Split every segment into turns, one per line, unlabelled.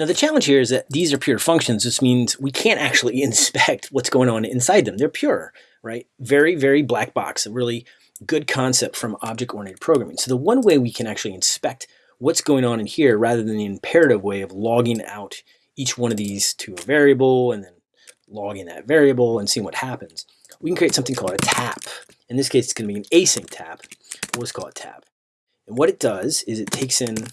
Now the challenge here is that these are pure functions. This means we can't actually inspect what's going on inside them. They're pure, right? Very, very black box, a really good concept from object-oriented programming. So the one way we can actually inspect what's going on in here rather than the imperative way of logging out each one of these to a variable and then logging that variable and seeing what happens. We can create something called a tap. In this case, it's going to be an async tap. We'll just call it tap. And what it does is it takes in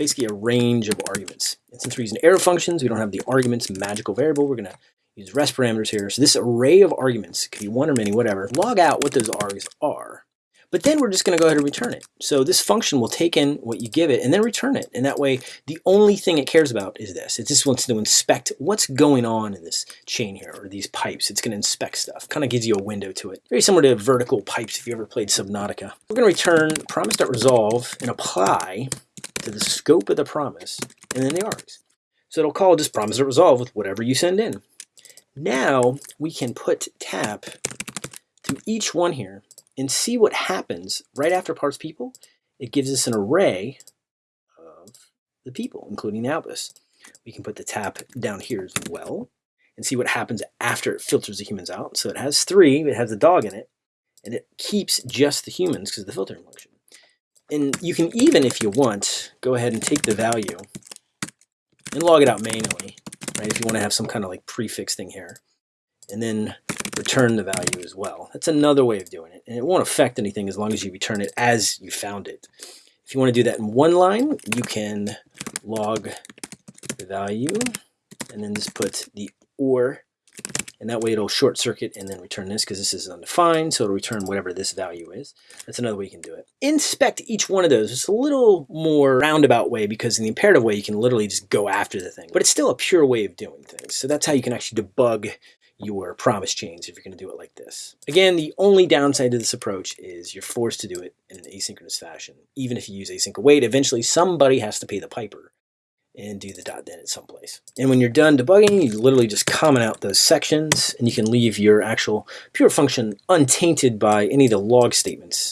basically a range of arguments. And since we're using arrow functions, we don't have the arguments magical variable. We're going to use rest parameters here. So this array of arguments, could be one or many, whatever, log out what those args are. But then we're just going to go ahead and return it. So this function will take in what you give it and then return it. And that way, the only thing it cares about is this. It just wants to inspect what's going on in this chain here, or these pipes. It's going to inspect stuff. Kind of gives you a window to it. Very similar to vertical pipes if you ever played Subnautica. We're going to return promise.resolve and apply to the scope of the promise and then the args. So it'll call just promise resolve with whatever you send in. Now we can put tap to each one here and see what happens right after parse people. It gives us an array of the people, including Albus. We can put the tap down here as well and see what happens after it filters the humans out. So it has three, it has the dog in it, and it keeps just the humans because of the filtering function. And you can even, if you want, go ahead and take the value and log it out manually, right? If you want to have some kind of like prefix thing here. And then return the value as well. That's another way of doing it. And it won't affect anything as long as you return it as you found it. If you want to do that in one line, you can log the value and then just put the or and that way it'll short circuit and then return this because this is undefined so it'll return whatever this value is. That's another way you can do it. Inspect each one of those. It's a little more roundabout way because in the imperative way you can literally just go after the thing. But it's still a pure way of doing things. So that's how you can actually debug your promise chains if you're going to do it like this. Again, the only downside to this approach is you're forced to do it in an asynchronous fashion. Even if you use async await, eventually somebody has to pay the piper and do the dot then at some place. And when you're done debugging, you literally just comment out those sections and you can leave your actual pure function untainted by any of the log statements